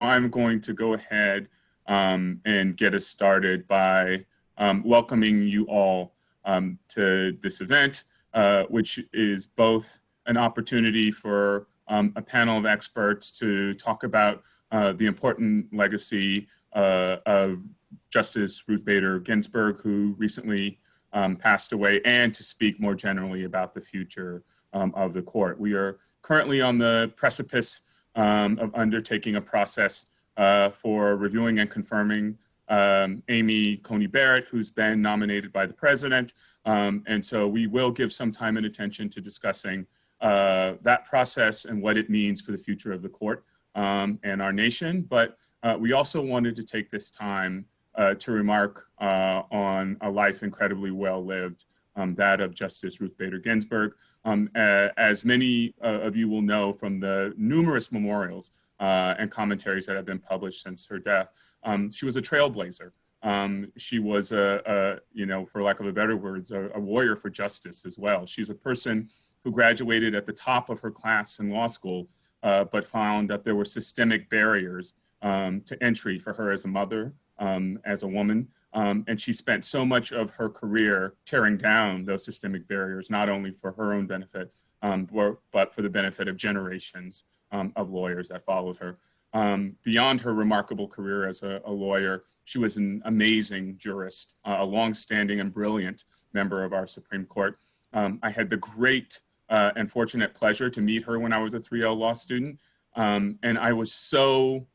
I'm going to go ahead um, and get us started by um, welcoming you all um, to this event, uh, which is both an opportunity for um, a panel of experts to talk about uh, the important legacy uh, of Justice Ruth Bader Ginsburg, who recently um, passed away, and to speak more generally about the future um, of the court. We are currently on the precipice um, of undertaking a process uh, for reviewing and confirming um, Amy Coney Barrett, who's been nominated by the president. Um, and so we will give some time and attention to discussing uh, that process and what it means for the future of the court um, and our nation. But uh, we also wanted to take this time uh, to remark uh, on a life incredibly well lived, um, that of Justice Ruth Bader Ginsburg. Um, as many uh, of you will know from the numerous memorials uh, and commentaries that have been published since her death, um, she was a trailblazer. Um, she was a, a, you know, for lack of a better words, a, a, warrior for justice as well. She's a person who graduated at the top of her class in law school, uh, but found that there were systemic barriers um, to entry for her as a mother, um, as a woman, um, and she spent so much of her career tearing down those systemic barriers, not only for her own benefit, um, but for the benefit of generations um, of lawyers that followed her. Um, beyond her remarkable career as a, a, lawyer, she was an amazing jurist, uh, a longstanding and brilliant member of our Supreme Court. Um, I had the great uh, and fortunate pleasure to meet her when I was a 3L law student. Um, and I was so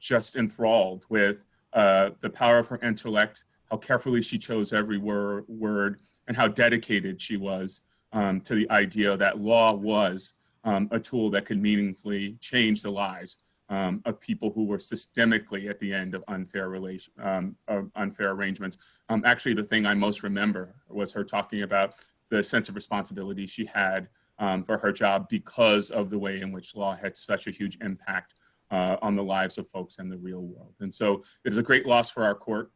just enthralled with uh, the power of her intellect, how carefully she chose every wor word, and how dedicated she was um, to the idea that law was um, a tool that could meaningfully change the lives um, of people who were systemically at the end of unfair relation, um, of unfair arrangements. Um, actually, the thing I most remember was her talking about the sense of responsibility she had um, for her job because of the way in which law had such a huge impact uh, on the lives of folks in the real world. And so it is a great loss for our court.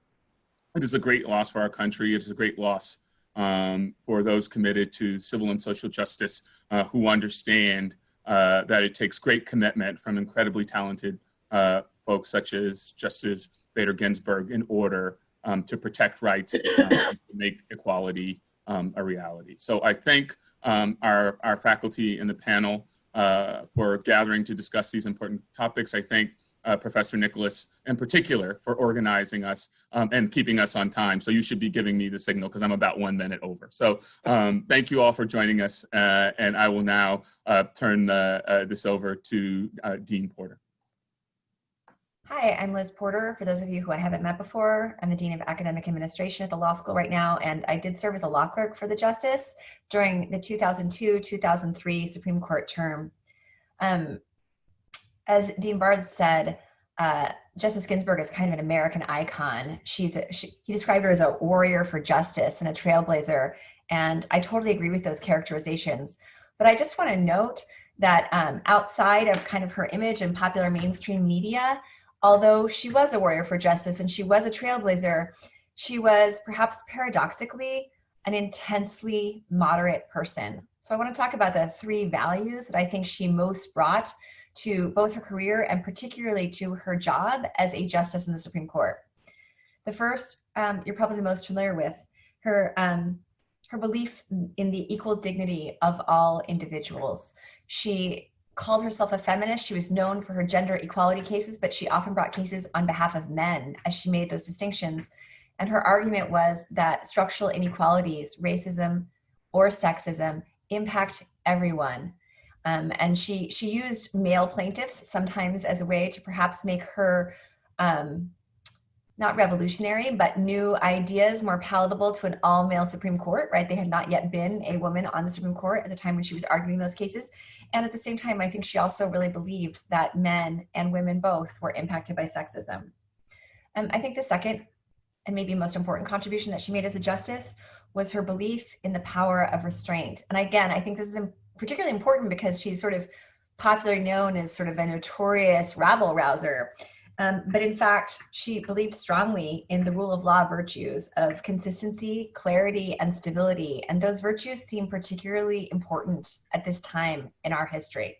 It is a great loss for our country. It is a great loss um, for those committed to civil and social justice uh, who understand uh, that it takes great commitment from incredibly talented uh, folks such as Justice Bader Ginsburg in order um, to protect rights uh, to make equality um, a reality. So I thank um, our, our faculty in the panel uh, for gathering to discuss these important topics. I thank uh, Professor Nicolas in particular for organizing us um, and keeping us on time. So you should be giving me the signal because I'm about one minute over. So um, thank you all for joining us. Uh, and I will now uh, turn uh, this over to uh, Dean Porter. Hi, I'm Liz Porter. For those of you who I haven't met before, I'm the Dean of Academic Administration at the law school right now, and I did serve as a law clerk for the Justice during the 2002-2003 Supreme Court term. Um, as Dean Bard said, uh, Justice Ginsburg is kind of an American icon. She's a, she, he described her as a warrior for justice and a trailblazer, and I totally agree with those characterizations. But I just want to note that um, outside of kind of her image in popular mainstream media, Although she was a warrior for justice and she was a trailblazer, she was perhaps paradoxically an intensely moderate person. So I want to talk about the three values that I think she most brought to both her career and particularly to her job as a justice in the Supreme Court. The first, um, you're probably the most familiar with, her, um, her belief in the equal dignity of all individuals. She called herself a feminist. She was known for her gender equality cases, but she often brought cases on behalf of men as she made those distinctions. And her argument was that structural inequalities, racism or sexism, impact everyone. Um, and she, she used male plaintiffs sometimes as a way to perhaps make her um, not revolutionary, but new ideas more palatable to an all male Supreme Court, right? They had not yet been a woman on the Supreme Court at the time when she was arguing those cases. And at the same time, I think she also really believed that men and women both were impacted by sexism. And I think the second and maybe most important contribution that she made as a justice was her belief in the power of restraint. And again, I think this is particularly important because she's sort of popularly known as sort of a notorious rabble rouser. Um, but in fact, she believed strongly in the rule of law virtues of consistency, clarity, and stability. And those virtues seem particularly important at this time in our history.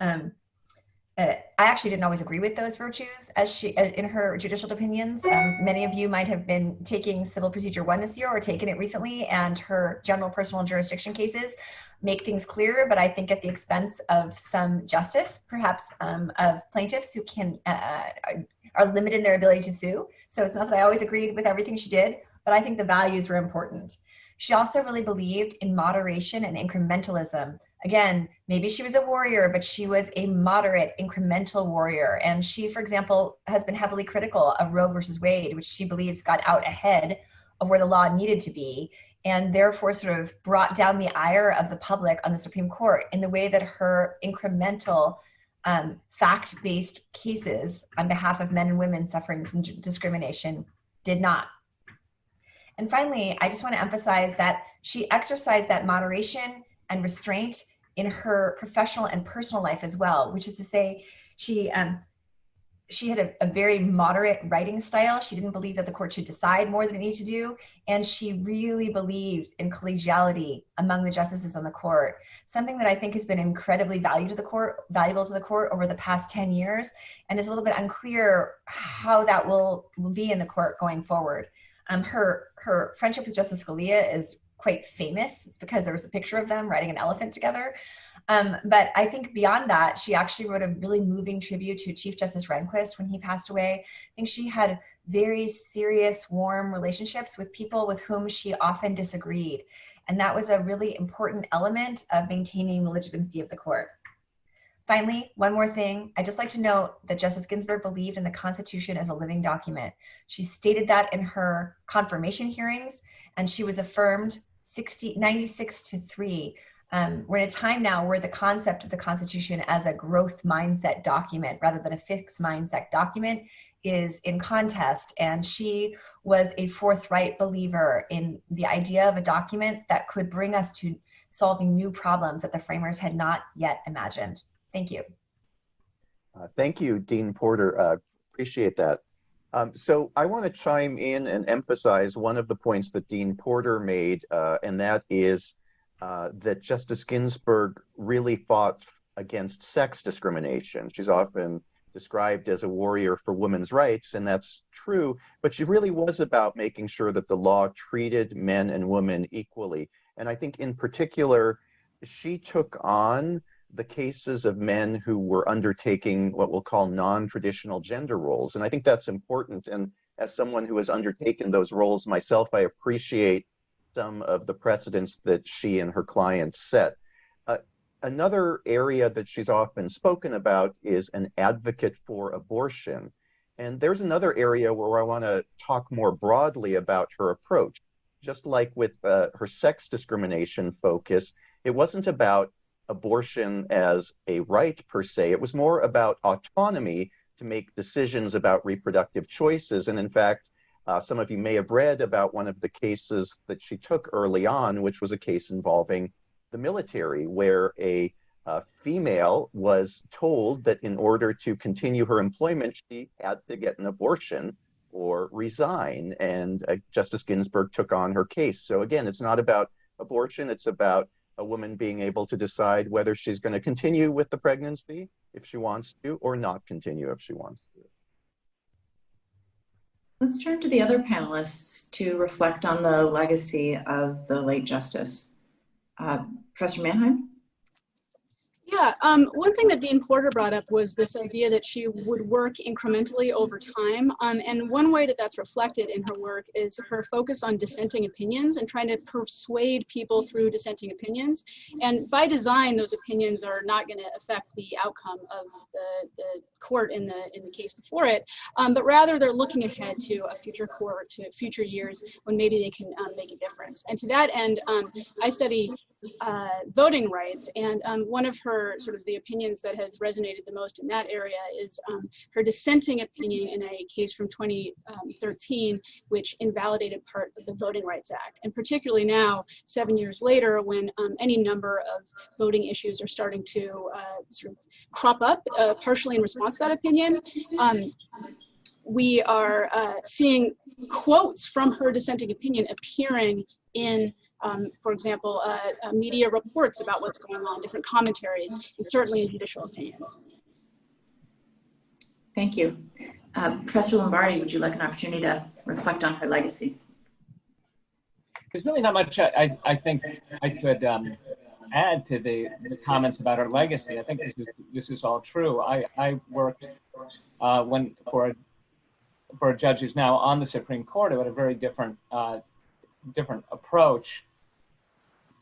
Um, uh, I actually didn't always agree with those virtues as she uh, in her judicial opinions. Um, many of you might have been taking Civil Procedure One this year or taken it recently, and her general personal jurisdiction cases make things clearer. But I think at the expense of some justice, perhaps um, of plaintiffs who can uh, are limited in their ability to sue. So it's not that I always agreed with everything she did, but I think the values were important. She also really believed in moderation and incrementalism again, maybe she was a warrior, but she was a moderate, incremental warrior. And she, for example, has been heavily critical of Roe versus Wade, which she believes got out ahead of where the law needed to be, and therefore sort of brought down the ire of the public on the Supreme Court in the way that her incremental, um, fact based cases on behalf of men and women suffering from discrimination did not. And finally, I just want to emphasize that she exercised that moderation and restraint in her professional and personal life as well, which is to say she um, she had a, a, very moderate writing style. She didn't believe that the court should decide more than it needed to do. And she really believed in collegiality among the justices on the court, something that I think has been incredibly valuable to the court, valuable to the court over the past 10 years. And it's a little bit unclear how that will, will be in the court going forward. Um, her, her friendship with Justice Scalia is quite famous it's because there was a picture of them riding an elephant together. Um, but I think beyond that, she actually wrote a really moving tribute to Chief Justice Rehnquist when he passed away. I think she had very serious, warm relationships with people with whom she often disagreed. And that was a really important element of maintaining the legitimacy of the court. Finally, one more thing. I'd just like to note that Justice Ginsburg believed in the Constitution as a living document. She stated that in her confirmation hearings, and she was affirmed 60, 96 to 3. Um, we're in a time now where the concept of the Constitution as a growth mindset document rather than a fixed mindset document is in contest. And she was a forthright believer in the idea of a document that could bring us to solving new problems that the framers had not yet imagined. Thank you. Uh, thank you, Dean Porter. Uh, appreciate that. Um, so I want to chime in and emphasize one of the points that Dean Porter made, uh, and that is uh, that Justice Ginsburg really fought against sex discrimination. She's often described as a warrior for women's rights, and that's true, but she really was about making sure that the law treated men and women equally. And I think in particular, she took on the cases of men who were undertaking what we'll call non-traditional gender roles. And I think that's important. And as someone who has undertaken those roles myself, I appreciate some of the precedents that she and her clients set. Uh, another area that she's often spoken about is an advocate for abortion. And there's another area where I want to talk more broadly about her approach. Just like with uh, her sex discrimination focus, it wasn't about abortion as a right per se. It was more about autonomy to make decisions about reproductive choices. And in fact, uh, some of you may have read about one of the cases that she took early on, which was a case involving the military, where a uh, female was told that in order to continue her employment, she had to get an abortion or resign. And uh, Justice Ginsburg took on her case. So again, it's not about abortion, it's about a woman being able to decide whether she's going to continue with the pregnancy if she wants to or not continue if she wants to. Let's turn to the other panelists to reflect on the legacy of the late justice. Uh, Professor Manheim? Yeah, um, one thing that Dean Porter brought up was this idea that she would work incrementally over time. Um, and one way that that's reflected in her work is her focus on dissenting opinions and trying to persuade people through dissenting opinions. And by design, those opinions are not going to affect the outcome of the, the court in the in the case before it, um, but rather they're looking ahead to a future court, to future years when maybe they can um, make a difference. And to that end, um, I study uh, voting rights. And um, one of her sort of the opinions that has resonated the most in that area is um, her dissenting opinion in a case from 2013, um, which invalidated part of the Voting Rights Act. And particularly now, seven years later, when um, any number of voting issues are starting to uh, sort of crop up, uh, partially in response to that opinion, um, we are uh, seeing quotes from her dissenting opinion appearing in um, for example, uh, uh, media reports about what's going on, different commentaries, and certainly in judicial opinions. Thank you. Uh, Professor Lombardi, would you like an opportunity to reflect on her legacy? There's really not much I, I, I think I could um, add to the, the comments about her legacy. I think this is this is all true. I, I worked uh, when for a, for a judge who's now on the Supreme Court who had a very different uh, different approach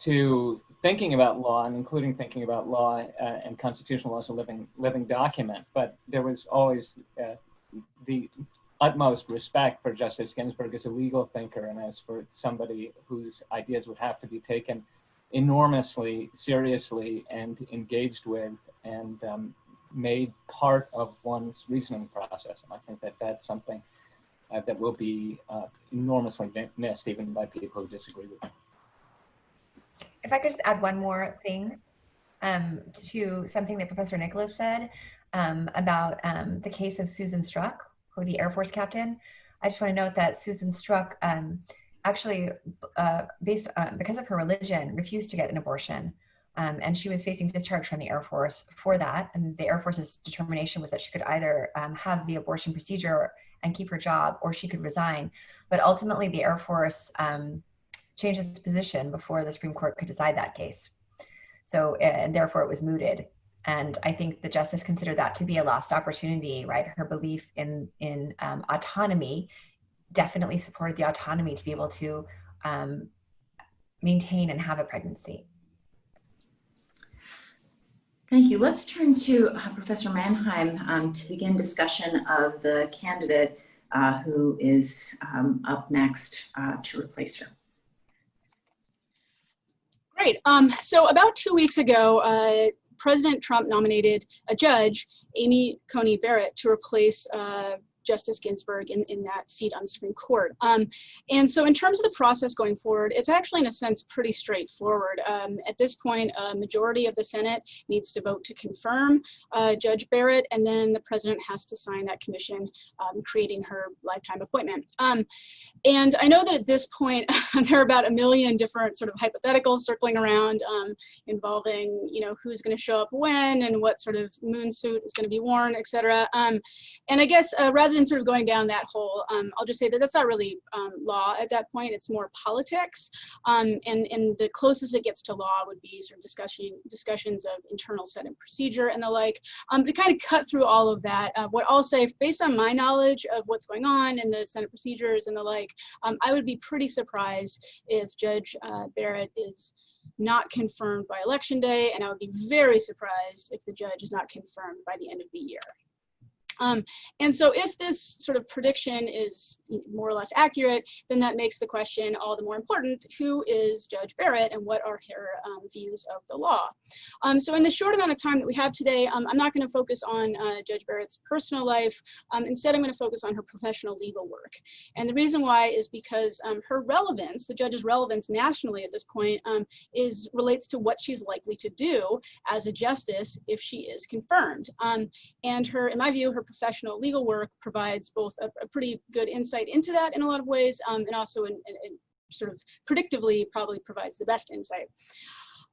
to thinking about law and including thinking about law uh, and constitutional law as a living living document. But there was always uh, the utmost respect for Justice Ginsburg as a legal thinker and as for somebody whose ideas would have to be taken enormously seriously and engaged with and um, made part of one's reasoning process. And I think that that's something uh, that will be uh, enormously missed even by people who disagree with me. If I could just add one more thing um, to something that Professor Nicolas said um, about um, the case of Susan Struck, who the Air Force captain. I just want to note that Susan Struck um, actually, uh, based uh, because of her religion, refused to get an abortion. Um, and she was facing discharge from the Air Force for that. And the Air Force's determination was that she could either um, have the abortion procedure and keep her job, or she could resign. But ultimately, the Air Force changed its position before the Supreme Court could decide that case. So, and therefore, it was mooted. And I think the justice considered that to be a lost opportunity, right? Her belief in in um, autonomy definitely supported the autonomy to be able to um, maintain and have a pregnancy. Thank you. Let's turn to uh, Professor Manheim um, to begin discussion of the candidate uh, who is um, up next uh, to replace her. Great. Um, so about two weeks ago, uh, President Trump nominated a judge, Amy Coney Barrett, to replace uh, Justice Ginsburg in, in that seat on the Supreme Court. Um, and so in terms of the process going forward, it's actually in a sense pretty straightforward. Um, at this point, a majority of the Senate needs to vote to confirm uh, Judge Barrett, and then the president has to sign that commission um, creating her lifetime appointment. Um, and I know that at this point, there are about a million different sort of hypotheticals circling around um, involving, you know, who's going to show up when and what sort of moon suit is going to be worn, et cetera. Um, and I guess uh, rather than sort of going down that hole, um, I'll just say that that's not really um, law at that point. It's more politics. Um, and, and the closest it gets to law would be sort of discussion, discussions of internal Senate procedure and the like. Um, to kind of cut through all of that, uh, what I'll say, based on my knowledge of what's going on in the Senate procedures and the like, um, I would be pretty surprised if Judge uh, Barrett is not confirmed by election day, and I would be very surprised if the judge is not confirmed by the end of the year. Um, and so if this sort of prediction is more or less accurate, then that makes the question all the more important, who is Judge Barrett and what are her um, views of the law? Um, so in the short amount of time that we have today, um, I'm not gonna focus on uh, Judge Barrett's personal life. Um, instead, I'm gonna focus on her professional legal work. And the reason why is because um, her relevance, the judge's relevance nationally at this point, is relates to what she's likely to do as a justice if she is confirmed. and her, in my view, her professional legal work provides both a, a pretty good insight into that in a lot of ways, um, and also in, in, in sort of predictively probably provides the best insight.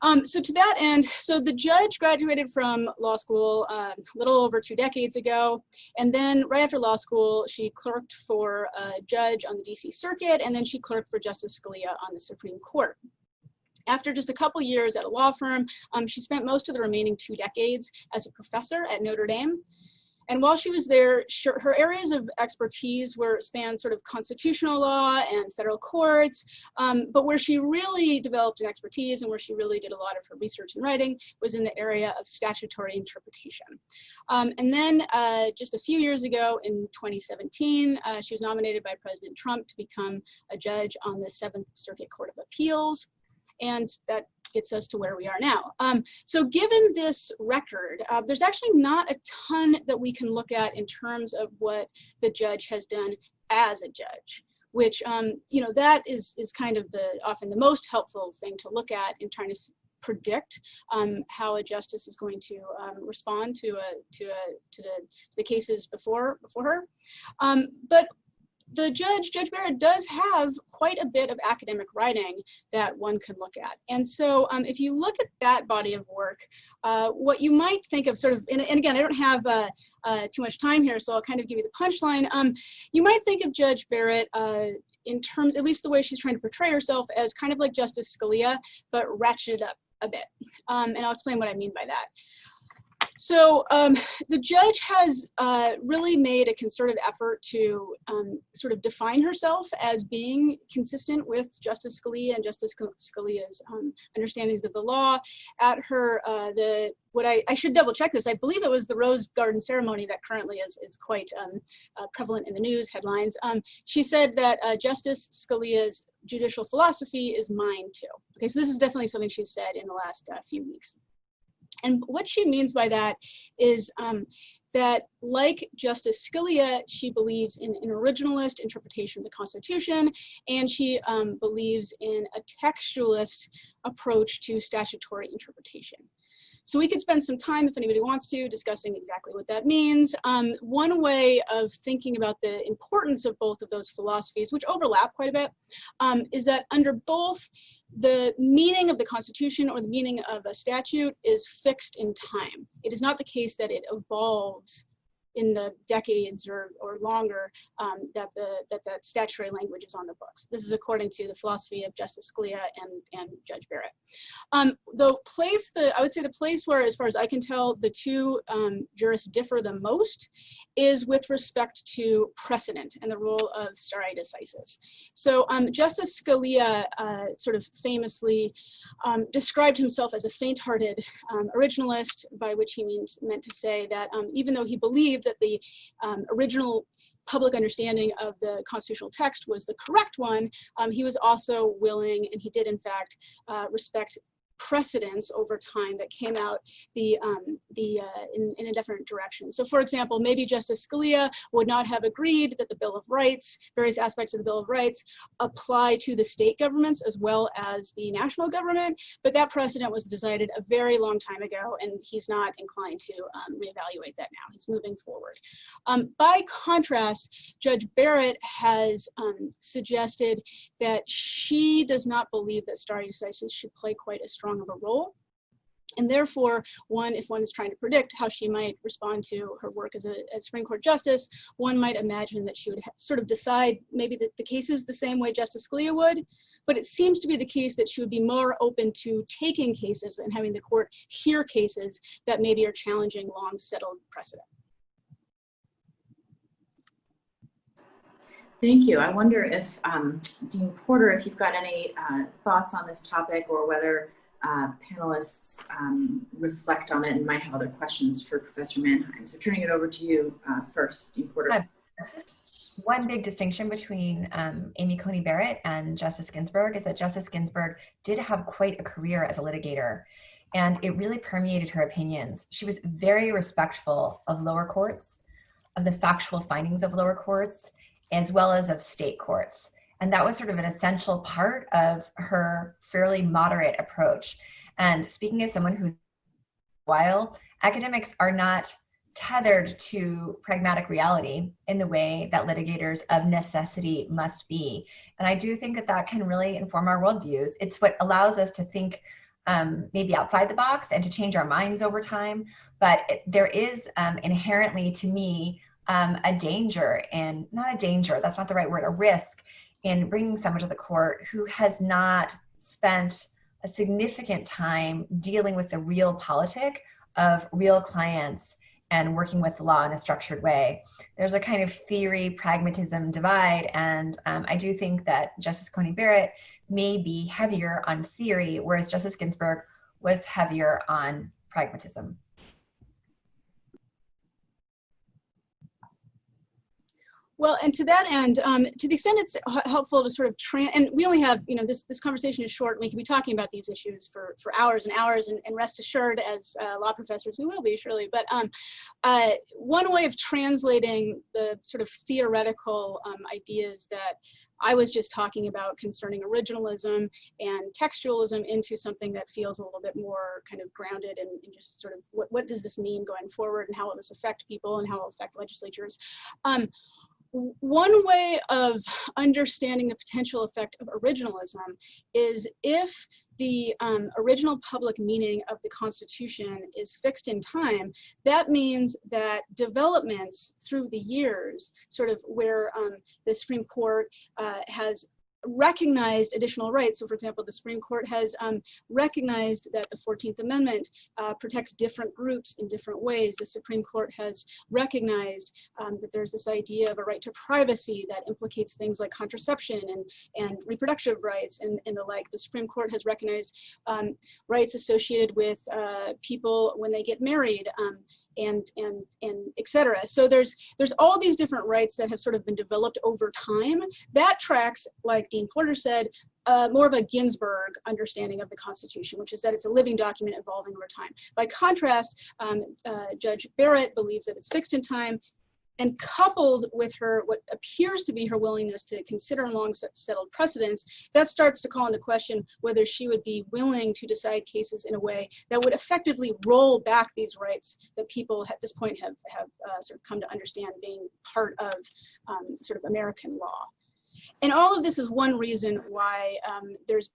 Um, so to that end, so the judge graduated from law school uh, a little over two decades ago. And then right after law school, she clerked for a judge on the DC circuit, and then she clerked for Justice Scalia on the Supreme Court. After just a couple years at a law firm, um, she spent most of the remaining two decades as a professor at Notre Dame. And while she was there, her areas of expertise were spanned sort of constitutional law and federal courts, um, but where she really developed an expertise and where she really did a lot of her research and writing was in the area of statutory interpretation. Um, and then uh, just a few years ago in 2017, uh, she was nominated by President Trump to become a judge on the Seventh Circuit Court of Appeals. And that gets us to where we are now. Um, so given this record, uh, there's actually not a ton that we can look at in terms of what the judge has done as a judge which um, you know that is is kind of the often the most helpful thing to look at in trying to predict um, how a justice is going to um, respond to a to a to the, the cases before before her. Um, but the judge, Judge Barrett, does have quite a bit of academic writing that one can look at. And so um, if you look at that body of work, uh, what you might think of sort of, and, and again, I don't have uh, uh, too much time here, so I'll kind of give you the punchline. Um, you might think of Judge Barrett uh, in terms, at least the way she's trying to portray herself, as kind of like Justice Scalia, but ratcheted up a bit. Um, and I'll explain what I mean by that. So um, the judge has uh, really made a concerted effort to um, sort of define herself as being consistent with Justice Scalia and Justice Scalia's um, understandings of the law. At her, uh, the what I, I should double check this, I believe it was the Rose Garden ceremony that currently is, is quite um, uh, prevalent in the news headlines. Um, she said that uh, Justice Scalia's judicial philosophy is mine too. Okay, so this is definitely something she said in the last uh, few weeks. And what she means by that is um, that like Justice Scalia, she believes in an originalist interpretation of the Constitution, and she um, believes in a textualist approach to statutory interpretation. So we could spend some time, if anybody wants to, discussing exactly what that means. Um, one way of thinking about the importance of both of those philosophies, which overlap quite a bit, um, is that under both the meaning of the Constitution or the meaning of a statute is fixed in time. It is not the case that it evolves in the decades or, or longer um, that the that that statutory language is on the books. This is according to the philosophy of Justice Scalia and and Judge Barrett. Um, the place the I would say the place where, as far as I can tell, the two um, jurists differ the most is with respect to precedent and the role of stare decisis. So um, Justice Scalia uh, sort of famously um, described himself as a faint-hearted um, originalist, by which he means meant to say that even though he believed believed that the um, original public understanding of the constitutional text was the correct one, um, he was also willing, and he did in fact, uh, respect precedents over time that came out the um, the uh, in, in a different direction. So for example, maybe Justice Scalia would not have agreed that the Bill of Rights, various aspects of the Bill of Rights apply to the state governments as well as the national government, but that precedent was decided a very long time ago and he's not inclined to um, reevaluate that now. He's moving forward. Um, by contrast, Judge Barrett has um, suggested that she does not believe that stare decisis should play quite as strong of a role. And therefore, one, if one is trying to predict how she might respond to her work as a as Supreme Court Justice, one might imagine that she would sort of decide maybe that the cases the same way Justice Scalia would, but it seems to be the case that she would be more open to taking cases and having the court hear cases that maybe are challenging long settled precedent. Thank you. I wonder if, um, Dean Porter, if you've got any uh, thoughts on this topic or whether uh, panelists um, reflect on it and might have other questions for Professor Manheim. So turning it over to you uh, first, Dean Porter. One big distinction between um, Amy Coney Barrett and Justice Ginsburg is that Justice Ginsburg did have quite a career as a litigator and it really permeated her opinions. She was very respectful of lower courts, of the factual findings of lower courts, as well as of state courts. And that was sort of an essential part of her fairly moderate approach. And speaking as someone who, while academics are not tethered to pragmatic reality in the way that litigators of necessity must be. And I do think that that can really inform our worldviews. It's what allows us to think um, maybe outside the box and to change our minds over time. But it, there is um, inherently, to me, um, a danger and not a danger, that's not the right word, a risk in bringing someone to the court who has not spent a significant time dealing with the real politic of real clients and working with the law in a structured way. There's a kind of theory pragmatism divide, and um, I do think that Justice Coney Barrett may be heavier on theory, whereas Justice Ginsburg was heavier on pragmatism. Well, and to that end, um, to the extent it's helpful to sort of, and we only have, you know, this, this conversation is short. We can be talking about these issues for, for hours and hours, and, and rest assured, as uh, law professors, we will be, surely. But um, uh, one way of translating the sort of theoretical um, ideas that I was just talking about concerning originalism and textualism into something that feels a little bit more kind of grounded and, and just sort of what, what does this mean going forward and how will this affect people and how will it affect legislatures. Um, one way of understanding the potential effect of originalism is if the um, original public meaning of the Constitution is fixed in time, that means that developments through the years, sort of where um, the Supreme Court uh, has recognized additional rights. So for example, the Supreme Court has um, recognized that the 14th Amendment uh, protects different groups in different ways. The Supreme Court has recognized um, that there's this idea of a right to privacy that implicates things like contraception and, and reproductive rights and, and the like. The Supreme Court has recognized um, rights associated with uh, people when they get married um, and and and etc. So there's there's all these different rights that have sort of been developed over time. That tracks, like Dean Porter said, uh, more of a Ginsburg understanding of the Constitution, which is that it's a living document evolving over time. By contrast, um, uh, Judge Barrett believes that it's fixed in time and coupled with her, what appears to be her willingness to consider long settled precedents, that starts to call into question whether she would be willing to decide cases in a way that would effectively roll back these rights that people at this point have, have uh, sort of come to understand being part of um, sort of American law. And all of this is one reason why um, there's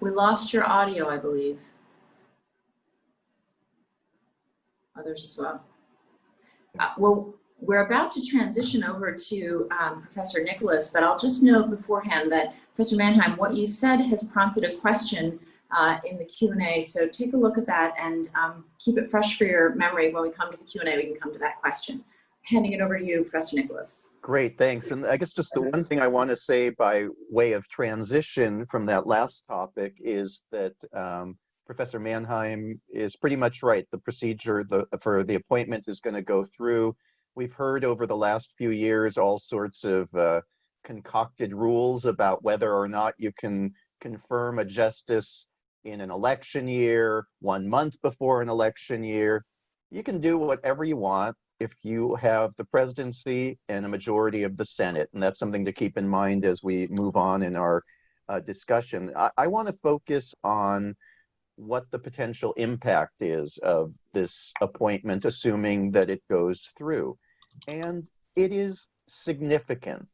We lost your audio, I believe. Others as well. Uh, well, we're about to transition over to um, Professor Nicolas, but I'll just note beforehand that Professor Manheim, what you said has prompted a question uh, in the Q&A, so take a look at that and um, keep it fresh for your memory. When we come to the Q&A, we can come to that question. Handing it over to you, Professor Nicolas. Great, thanks. And I guess just the one thing I want to say by way of transition from that last topic is that um, Professor Manheim is pretty much right. The procedure the, for the appointment is going to go through. We've heard over the last few years all sorts of uh, concocted rules about whether or not you can confirm a justice in an election year, one month before an election year. You can do whatever you want if you have the presidency and a majority of the Senate. And that's something to keep in mind as we move on in our uh, discussion. I, I want to focus on what the potential impact is of this appointment, assuming that it goes through. And it is significant.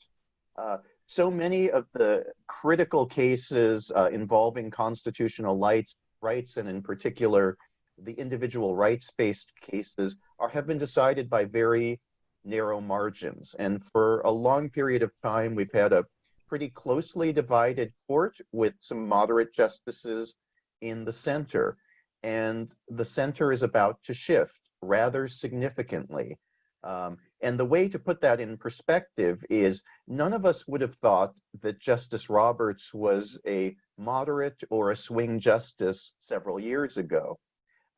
Uh, so many of the critical cases uh, involving constitutional rights, rights, and in particular, the individual rights-based cases are have been decided by very narrow margins. And for a long period of time, we've had a pretty closely divided court with some moderate justices in the center. And the center is about to shift rather significantly. Um, and the way to put that in perspective is none of us would have thought that Justice Roberts was a moderate or a swing justice several years ago.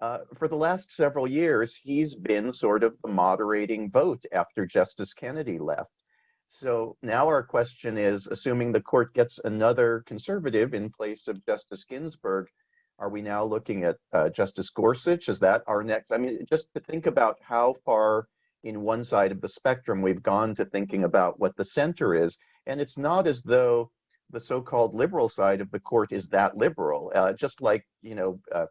Uh, for the last several years, he's been sort of the moderating vote after Justice Kennedy left. So now our question is, assuming the court gets another conservative in place of Justice Ginsburg, are we now looking at uh, Justice Gorsuch? Is that our next? I mean, just to think about how far in one side of the spectrum we've gone to thinking about what the center is. And it's not as though the so-called liberal side of the court is that liberal. Uh, just like, you know, uh,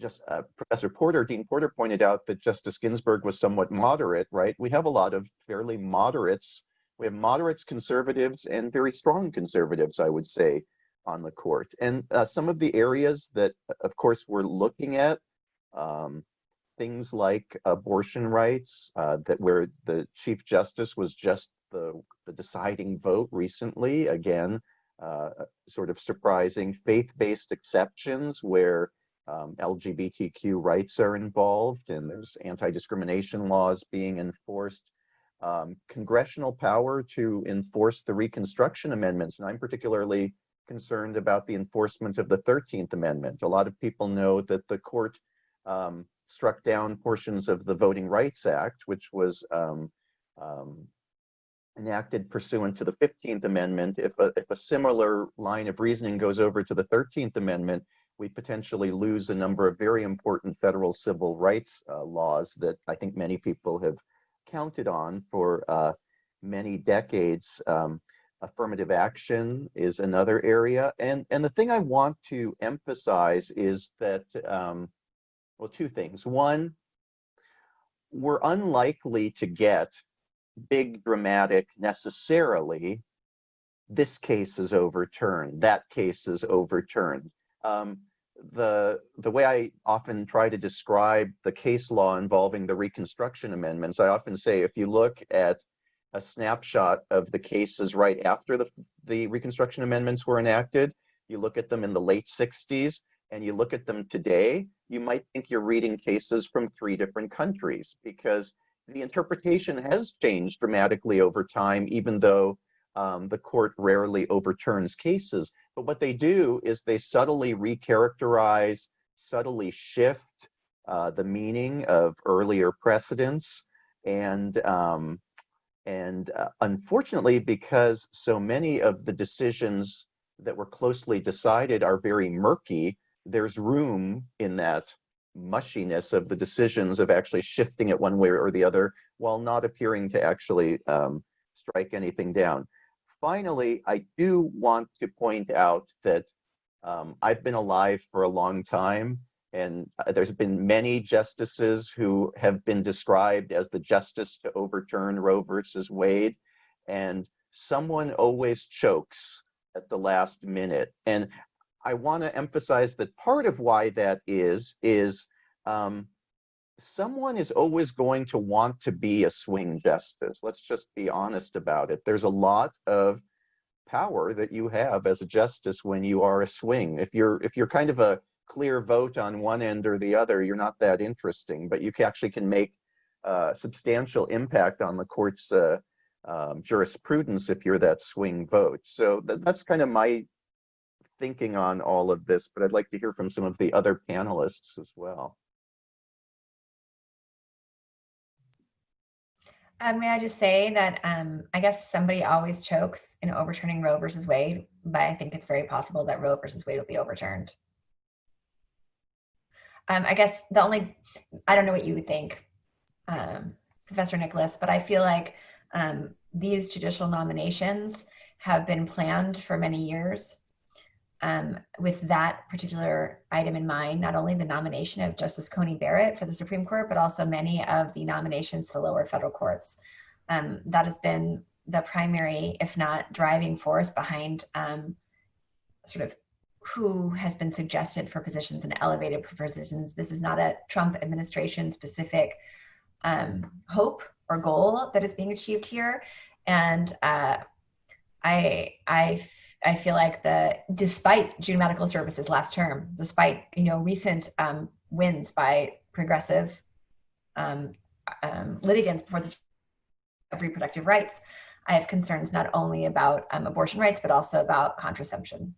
just uh, Professor Porter, Dean Porter pointed out that Justice Ginsburg was somewhat moderate, right? We have a lot of fairly moderates. We have moderates, conservatives, and very strong conservatives, I would say, on the court. And uh, some of the areas that, of course, we're looking at, um, things like abortion rights, uh, that where the Chief Justice was just the, the deciding vote recently, again, uh, sort of surprising, faith-based exceptions where um, LGBTQ rights are involved and there's anti-discrimination laws being enforced. Um, congressional power to enforce the Reconstruction Amendments, and I'm particularly concerned about the enforcement of the 13th Amendment. A lot of people know that the court um, struck down portions of the Voting Rights Act, which was um, um, enacted pursuant to the 15th Amendment. If a, if a similar line of reasoning goes over to the 13th Amendment, we potentially lose a number of very important federal civil rights uh, laws that I think many people have counted on for uh, many decades. Um, affirmative action is another area. And, and the thing I want to emphasize is that, um, well, two things. One, we're unlikely to get big dramatic necessarily this case is overturned, that case is overturned. Um, the, the way I often try to describe the case law involving the Reconstruction Amendments, I often say if you look at a snapshot of the cases right after the, the Reconstruction Amendments were enacted, you look at them in the late 60s, and you look at them today, you might think you're reading cases from three different countries because the interpretation has changed dramatically over time, even though um, the court rarely overturns cases. But what they do is they subtly recharacterize, subtly shift uh, the meaning of earlier precedents. And, um, and uh, unfortunately, because so many of the decisions that were closely decided are very murky, there's room in that mushiness of the decisions of actually shifting it one way or the other while not appearing to actually um, strike anything down. Finally, I do want to point out that um, I've been alive for a long time and uh, there's been many justices who have been described as the justice to overturn Roe versus Wade and someone always chokes at the last minute. And I want to emphasize that part of why that is, is um, someone is always going to want to be a swing justice. Let's just be honest about it. There's a lot of power that you have as a justice when you are a swing. If you're if you're kind of a clear vote on one end or the other, you're not that interesting, but you actually can make uh, substantial impact on the court's uh, um, jurisprudence if you're that swing vote. So th that's kind of my thinking on all of this, but I'd like to hear from some of the other panelists as well. Um, may I just say that um, I guess somebody always chokes in overturning Roe versus Wade, but I think it's very possible that Roe versus Wade will be overturned. Um, I guess the only, I don't know what you would think, um, Professor Nicolas, but I feel like um, these judicial nominations have been planned for many years um, with that particular item in mind, not only the nomination of Justice Coney Barrett for the Supreme Court, but also many of the nominations to lower federal courts. Um, that has been the primary, if not driving force behind um, sort of who has been suggested for positions and elevated positions. This is not a Trump administration specific um, hope or goal that is being achieved here. And uh, I, I I feel like the despite June Medical Services last term, despite you know recent um, wins by progressive um, um, litigants before this of reproductive rights, I have concerns not only about um, abortion rights but also about contraception.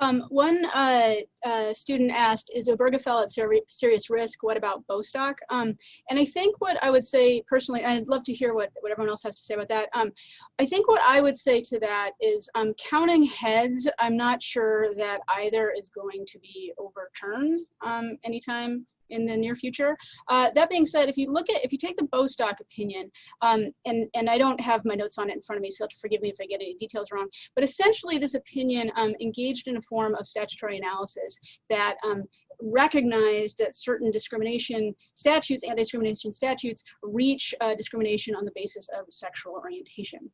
Um, one uh, uh, student asked, is Obergefell at ser serious risk? What about Bostock? Um, and I think what I would say personally, and I'd love to hear what, what everyone else has to say about that. Um, I think what I would say to that is um, counting heads, I'm not sure that either is going to be overturned um, anytime in the near future. Uh, that being said, if you look at, if you take the Bostock opinion, um, and, and I don't have my notes on it in front of me, so forgive me if I get any details wrong, but essentially this opinion um, engaged in a form of statutory analysis that um, recognized that certain discrimination statutes, anti-discrimination statutes, reach uh, discrimination on the basis of sexual orientation.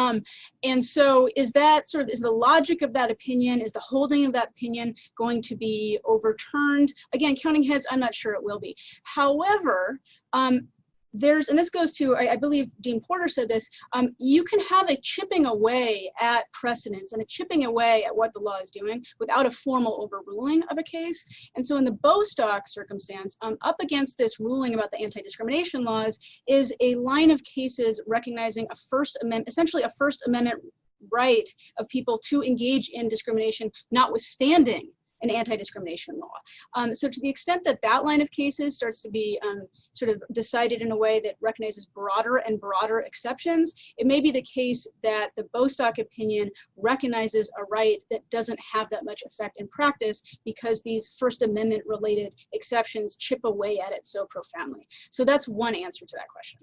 Um, and so is that sort of, is the logic of that opinion, is the holding of that opinion going to be overturned? Again, counting heads, I'm not sure it will be. However, um, there's, and this goes to, I, I believe Dean Porter said this, um, you can have a chipping away at precedents and a chipping away at what the law is doing without a formal overruling of a case. And so in the Bostock circumstance, um, up against this ruling about the anti-discrimination laws is a line of cases recognizing a First Amendment, essentially a First Amendment right of people to engage in discrimination, notwithstanding an anti-discrimination law. Um, so to the extent that that line of cases starts to be um, sort of decided in a way that recognizes broader and broader exceptions, it may be the case that the Bostock opinion recognizes a right that doesn't have that much effect in practice because these First Amendment related exceptions chip away at it so profoundly. So that's one answer to that question.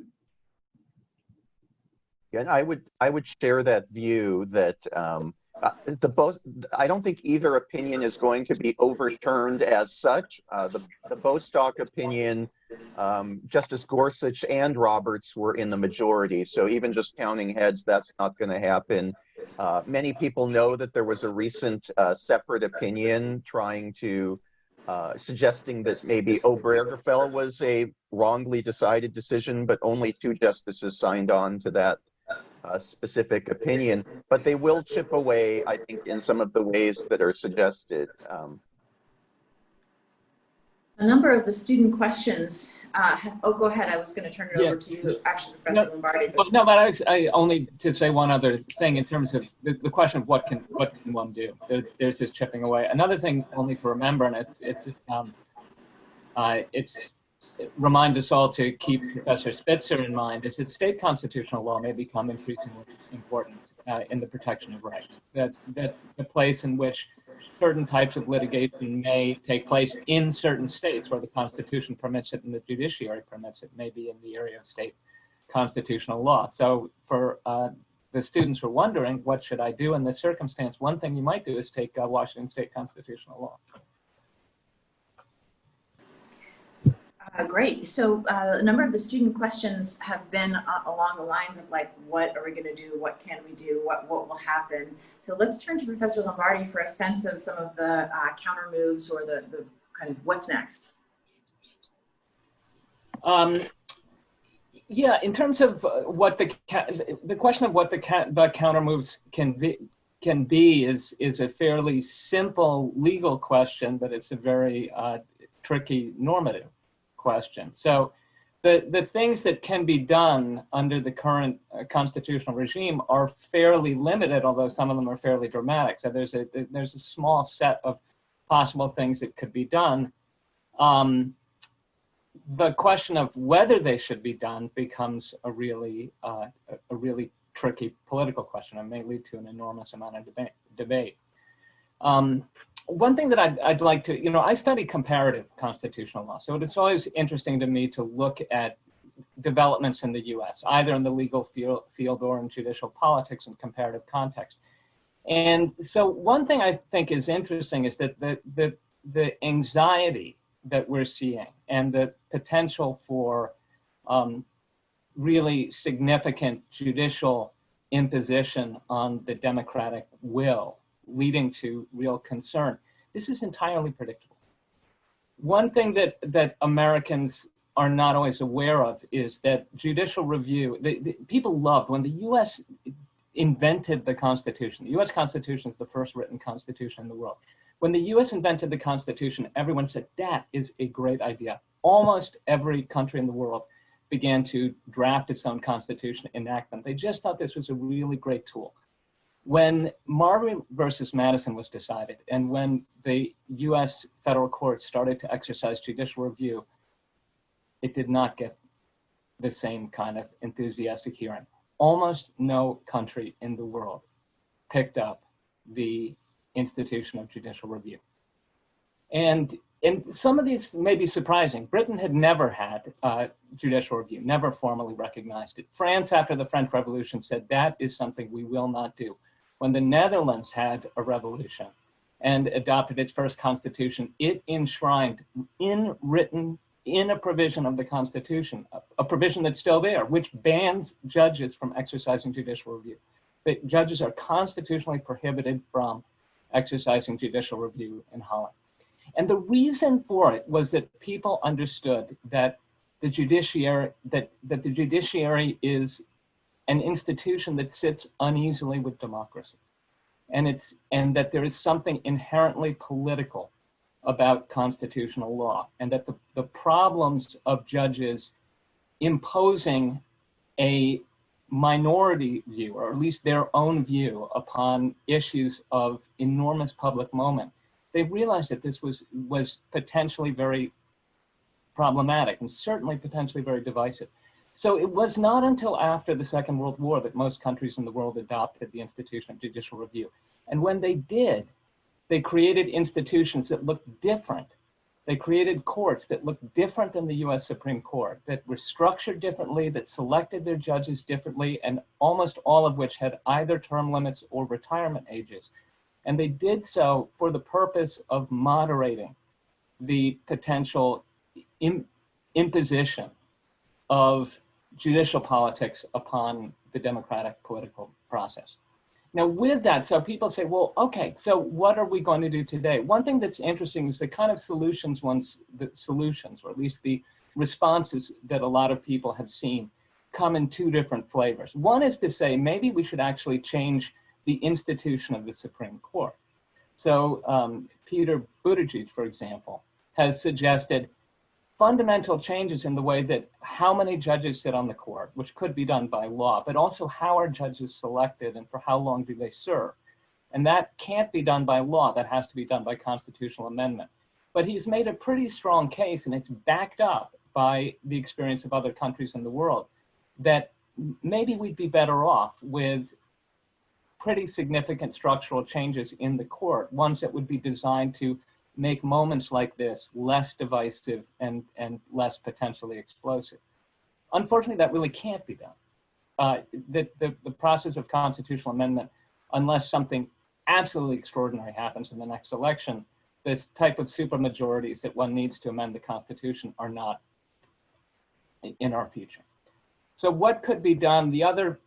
Yeah, I would I would share that view that um, uh, the Bo, I don't think either opinion is going to be overturned as such. Uh, the, the Bostock opinion, um, Justice Gorsuch and Roberts were in the majority. So even just counting heads, that's not going to happen. Uh, many people know that there was a recent uh, separate opinion trying to uh, suggesting that maybe Obergefell was a wrongly decided decision, but only two justices signed on to that uh, specific opinion. But they will chip away, I think, in some of the ways that are suggested. Um, A number of the student questions, uh, ha- oh, go ahead. I was going to turn it Yeah. over to you, actually, Professor Lombardi. but- Well, no, but I, I only to say one other thing in terms of the, the question of what can what can one do. There, there's just chipping away. Another thing only to remember, and it's it's just, um, uh, it's it reminds us all to keep Professor Spitzer in mind is that state constitutional law may become increasingly important uh, in the protection of rights. That's that the place in which certain types of litigation may take place in certain states where the Constitution permits it and the judiciary permits it, maybe in the area of state constitutional law. So for uh, the students who are wondering, what should I do in this circumstance? One thing you might do is take uh, Washington state constitutional law. Uh, great. So uh, a number of the student questions have been uh, along the lines of like, what are we going to do? What can we do? What what will happen? So let's turn to Professor Lombardi for a sense of some of the uh, counter moves or the, the kind of what's next. Um, yeah, in terms of uh, what the the question of what the the counter moves can be can be is is a fairly simple legal question, but it's a very uh, tricky normative question. So the the things that can be done under the current uh, constitutional regime are fairly limited, although some of them are fairly dramatic. So there's a there's a small set of possible things that could be done. Um, the question of whether they should be done becomes a really uh, a- really tricky political question and may lead to an enormous amount of debate. debate. Um, one thing that I'd, I'd like to, you know, I study comparative constitutional law, so it's always interesting to me to look at developments in the U.S., either in the legal field, field or in judicial politics in comparative context. And so one thing I think is interesting is that the, the, the anxiety that we're seeing and the potential for um, really significant judicial imposition on the democratic will, leading to real concern. This is entirely predictable. One thing that, that Americans are not always aware of is that judicial review, the, the, people loved when the US invented the Constitution. The US Constitution is the first written constitution in the world. When the US invented the Constitution, everyone said, that is a great idea. Almost every country in the world began to draft its own constitution, enact them. They just thought this was a really great tool. When Marbury versus Madison was decided, and when the US federal courts started to exercise judicial review, it did not get the same kind of enthusiastic hearing. Almost no country in the world picked up the institution of judicial review. And, and some of these may be surprising. Britain had never had uh, judicial review, never formally recognized it. France, after the French Revolution, said that is something we will not do. When the Netherlands had a revolution and adopted its first constitution, it enshrined in written in a provision of the Constitution, a, provision that's still there, which bans judges from exercising judicial review. The judges are constitutionally prohibited from exercising judicial review in Holland. And the reason for it was that people understood that the judiciary that, that the judiciary is an institution that sits uneasily with democracy. And it's and that there is something inherently political about constitutional law and that the, the problems of judges imposing a minority view, or at least their own view upon issues of enormous public moment, they realized that this was, was potentially very problematic and certainly potentially very divisive. So it was not until after the Second World War that most countries in the world adopted the institution of judicial review. And when they did, they created institutions that looked different They created courts that looked different than the US Supreme Court, that were structured differently, that selected their judges differently, and almost all of which had either term limits or retirement ages. And they did so for the purpose of moderating the potential im- imposition of judicial politics upon the democratic political process. Now, with that, so people say, well, okay, so what are we going to do today? One thing that's interesting is the kind of solutions ones, the solutions, or at least the responses that a lot of people have seen come in two different flavors. One is to say, maybe we should actually change the institution of the Supreme Court. So um, Peter Buttigieg, for example, has suggested fundamental changes in the way that how many judges sit on the court, which could be done by law, but also how are judges selected and for how long do they serve. And that can't be done by law, that has to be done by constitutional amendment. But he's made a pretty strong case, and it's backed up by the experience of other countries in the world, that maybe we'd be better off with pretty significant structural changes in the court, ones that would be designed to make moments like this less divisive and, and less potentially explosive. Unfortunately, that really can't be done. Uh, the, the, the process of constitutional amendment, unless something absolutely extraordinary happens in the next election, this type of supermajorities that one needs to amend the Constitution are not in our future. So what could be done? The other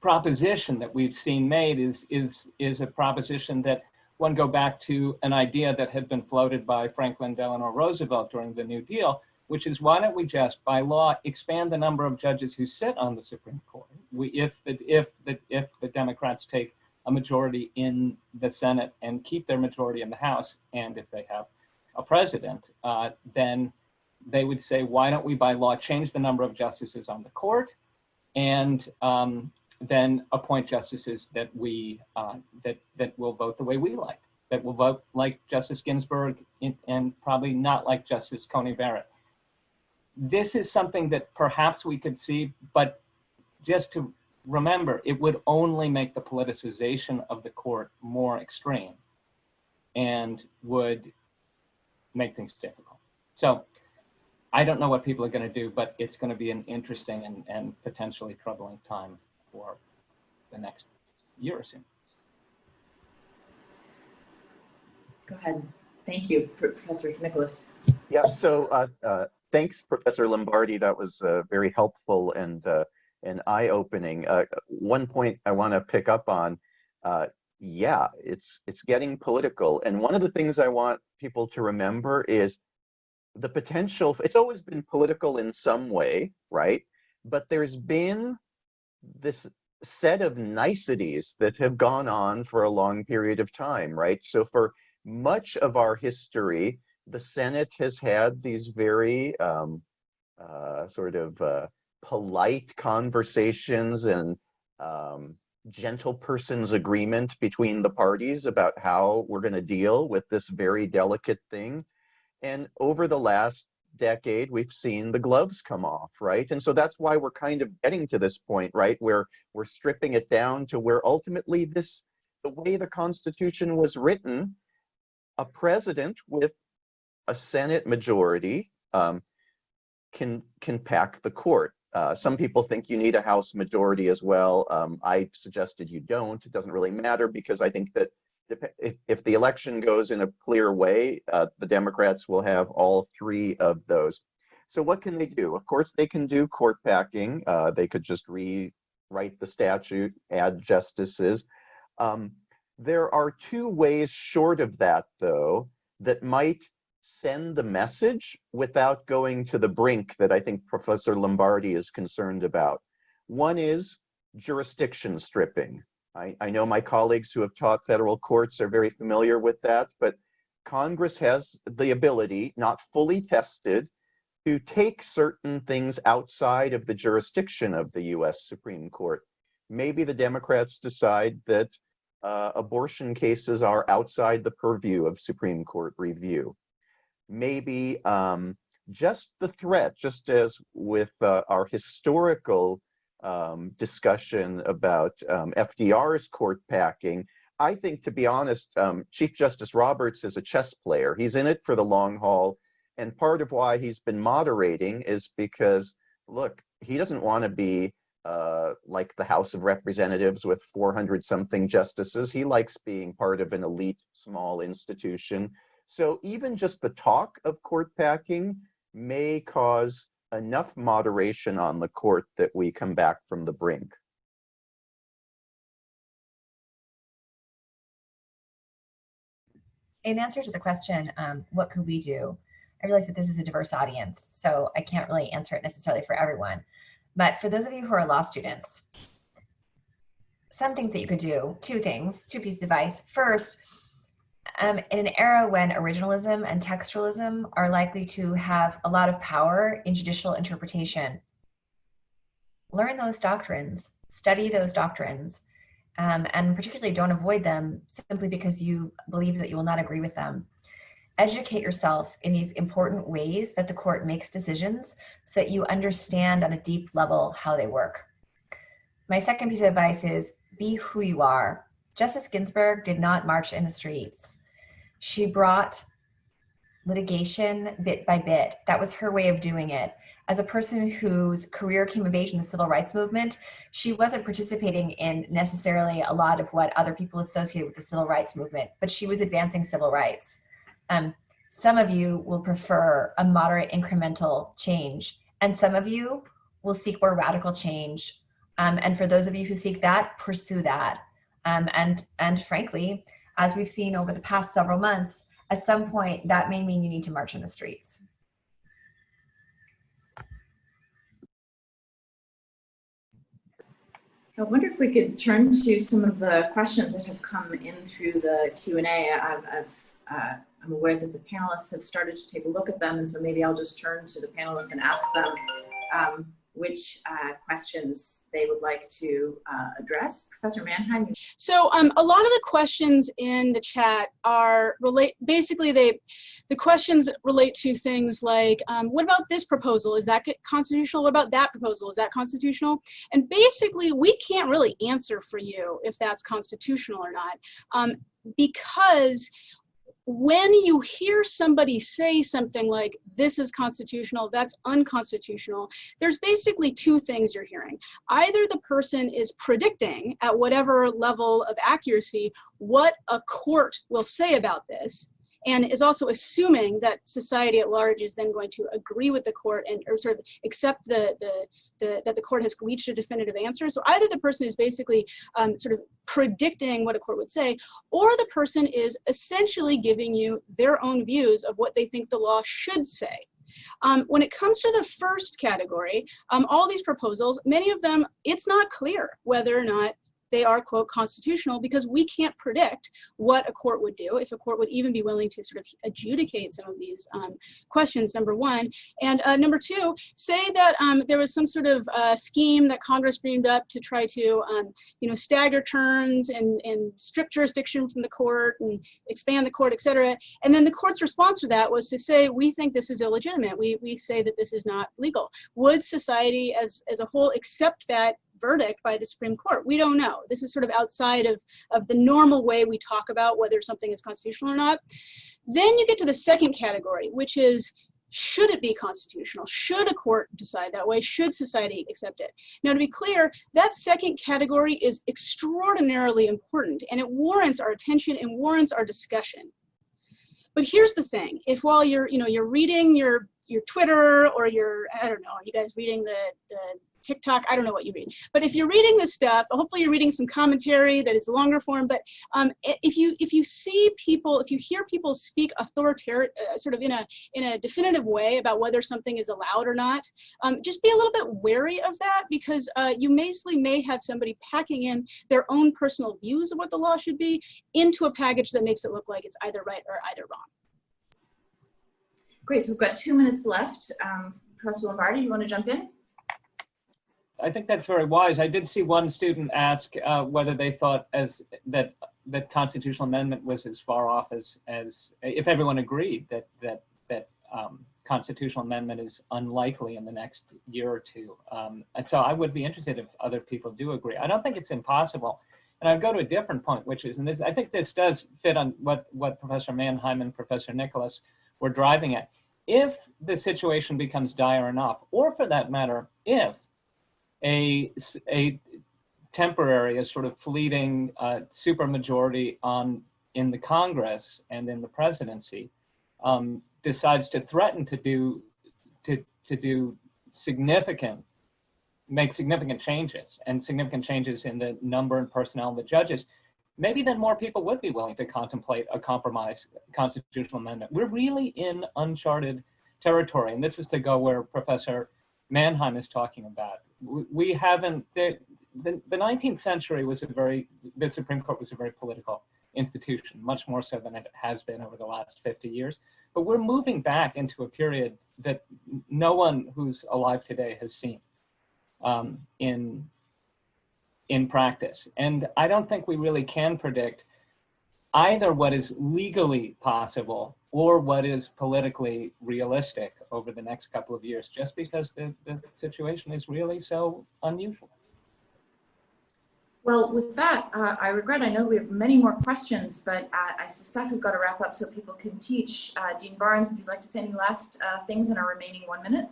proposition that we've seen made is, is, is a proposition that one go back to an idea that had been floated by Franklin Delano Roosevelt during the New Deal, which is why don't we just, by law, expand the number of judges who sit on the Supreme Court? We, if the if the if the Democrats take a majority in the Senate and keep their majority in the House, and if they have a president, uh, then they would say, why don't we, by law, change the number of justices on the court, and um, then appoint justices that we uh, that that will vote the way we like, that will vote like Justice Ginsburg in, and probably not like Justice Coney Barrett. This is something that perhaps we could see, but just to remember, it would only make the politicization of the court more extreme and would make things difficult. So I don't know what people are going to do, but it's going to be an interesting and, and potentially troubling time for the next year or so. Go ahead. Thank you, Professor Nicolas. Yeah, so uh, uh, thanks, Professor Lombardi. That was uh, very helpful and, uh, and eye-opening. Uh, one point I want to pick up on, uh, yeah, it's, it's getting political. And one of the things I want people to remember is the potential, it's always been political in some way, right? But there's been this set of niceties that have gone on for a long period of time, right? So for much of our history, the Senate has had these very um, uh, sort of uh, polite conversations and um, gentle person's agreement between the parties about how we're going to deal with this very delicate thing. And over the last decade, we've seen the gloves come off, right? And so that's why we're kind of getting to this point, right? Where we're stripping it down to where ultimately this, the way the Constitution was written, a president with a Senate majority um, can can pack the court. Uh, some people think you need a House majority as well. Um, I suggested you don't. It doesn't really matter because I think that if, if the election goes in a clear way, uh, the Democrats will have all three of those. So what can they do? Of course, they can do court packing. Uh, they could just rewrite the statute, add justices. Um, there are two ways short of that, though, that might send the message without going to the brink that I think Professor Lombardi is concerned about. One is jurisdiction stripping. I, I know my colleagues who have taught federal courts are very familiar with that, but Congress has the ability, not fully tested, to take certain things outside of the jurisdiction of the US Supreme Court. Maybe the Democrats decide that uh, abortion cases are outside the purview of Supreme Court review. Maybe um, just the threat, just as with uh, our historical um, discussion about um, FDR's court packing, I think, to be honest, um, Chief Justice Roberts is a chess player. He's in it for the long haul. And part of why he's been moderating is because, look, he doesn't want to be uh, like the House of Representatives with 400 something justices. He likes being part of an elite small institution. So even just the talk of court packing may cause enough moderation on the court that we come back from the brink. In answer to the question, um, what could we do? I realize that this is a diverse audience, so I can't really answer it necessarily for everyone. But for those of you who are law students, some things that you could do, two things, two pieces of advice. First, um, in an era when originalism and textualism are likely to have a lot of power in judicial interpretation, learn those doctrines, study those doctrines, um, and particularly don't avoid them simply because you believe that you will not agree with them. Educate yourself in these important ways that the court makes decisions so that you understand on a deep level how they work. My second piece of advice is be who you are. Justice Ginsburg did not march in the streets. She brought litigation bit by bit. That was her way of doing it as a person whose career came of age in the civil rights movement, she wasn't participating in necessarily a lot of what other people associated with the civil rights movement, but she was advancing civil rights. Um, some of you will prefer a moderate incremental change, and some of you will seek more radical change. Um, and for those of you who seek that, pursue that. Um, and, and frankly, as we've seen over the past several months, at some point that may mean you need to march in the streets. I wonder if we could turn to some of the questions that have come in through the Q&A. I've, I've uh, I'm aware that the panelists have started to take a look at them, and so maybe I'll just turn to the panelists and ask them um, which uh, questions they would like to uh, address. Professor Manheim. So um, a lot of the questions in the chat are relate, basically they, the questions relate to things like, um, what about this proposal? Is that constitutional? What about that proposal? Is that constitutional? And basically we can't really answer for you if that's constitutional or not um, because when you hear somebody say something like, this is constitutional, that's unconstitutional, there's basically two things you're hearing. Either the person is predicting at whatever level of accuracy what a court will say about this, and is also assuming that society at large is then going to agree with the court and or sort of accept the, the, the that the court has reached a definitive answer. So either the person is basically um, sort of predicting what a court would say, or the person is essentially giving you their own views of what they think the law should say. Um, when it comes to the first category, um, all these proposals, many of them, it's not clear whether or not they are, quote, constitutional because we can't predict what a court would do, if a court would even be willing to sort of adjudicate some of these um, questions, number one. And uh, number two, say that um, there was some sort of uh, scheme that Congress dreamed up to try to, um, you know, stagger terms and, and strip jurisdiction from the court and expand the court, et cetera. And then the court's response to that was to say, we think this is illegitimate. We, we say that this is not legal. Would society as, as a whole accept that verdict by the Supreme Court. We don't know. This is sort of outside of, of the normal way we talk about whether something is constitutional or not. Then you get to the second category, which is should it be constitutional? Should a court decide that way? Should society accept it? Now, to be clear, that second category is extraordinarily important and it warrants our attention and warrants our discussion. But here's the thing, if while you're, you know, you're reading your your Twitter or your, I don't know, are you guys reading the, the TikTok, I don't know what you read. But if you're reading this stuff, hopefully you're reading some commentary that is longer form, but um, if you if you see people, if you hear people speak authoritarian, uh, sort of in a, in a definitive way about whether something is allowed or not, um, just be a little bit wary of that because uh, you basically may have somebody packing in their own personal views of what the law should be into a package that makes it look like it's either right or either wrong. Great, so we've got two minutes left. Um, Professor Lombardi, you want to jump in? I think that's very wise. I did see one student ask uh, whether they thought as that that constitutional amendment was as far off as as if everyone agreed that that that um, constitutional amendment is unlikely in the next year or two. Um, and so I would be interested if other people do agree. I don't think it's impossible. And I'd go to a different point, which is, and this, I think this does fit on what, what Professor Manheim and Professor Nicolas were driving at. If the situation becomes dire enough, or for that matter, if a, a temporary, a sort of fleeting uh, supermajority on in the Congress and in the presidency um, decides to threaten to do to to do significant make significant changes and significant changes in the number and personnel of the judges, maybe then more people would be willing to contemplate a compromise constitutional amendment. We're really in uncharted territory, and this is to go where Professor Manheim is talking about. We, haven't, the, the, the 19th century was a very, the Supreme Court was a very political institution, much more so than it has been over the last 50 years. But we're moving back into a period that no one who's alive today has seen um, in in practice. And I don't think we really can predict either what is legally possible or what is politically realistic over the next couple of years, just because the, the situation is really so unusual. Well, with that, uh, I regret, I know we have many more questions, but uh, I suspect we've got to wrap up so people can teach. Uh, Dean Barnes, would you like to say any last uh, things in our remaining one minute?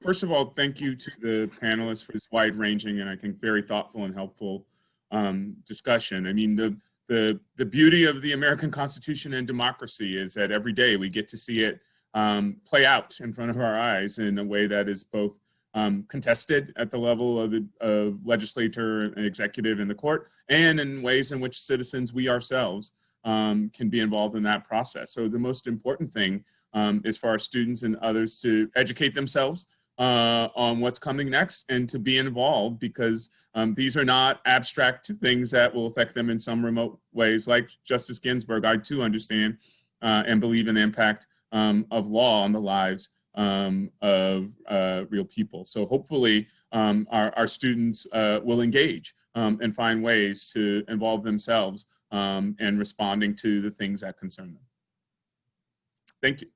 First of all, thank you to the panelists for this wide-ranging and I think very thoughtful and helpful um, discussion. I mean, the, the, the beauty of the American Constitution and democracy is that every day we get to see it um, play out in front of our eyes in a way that is both um, contested at the level of the of legislature and executive in the court, and in ways in which citizens, we ourselves, um, can be involved in that process. So the most important thing um, is for our students and others to educate themselves uh, on what's coming next and to be involved because um, these are not abstract things that will affect them in some remote ways. Like Justice Ginsburg, I too understand uh, and believe in the impact um, of law on the lives um, of uh, real people. So hopefully um, our, our students uh, will engage um, and find ways to involve themselves um, in responding to the things that concern them. Thank you.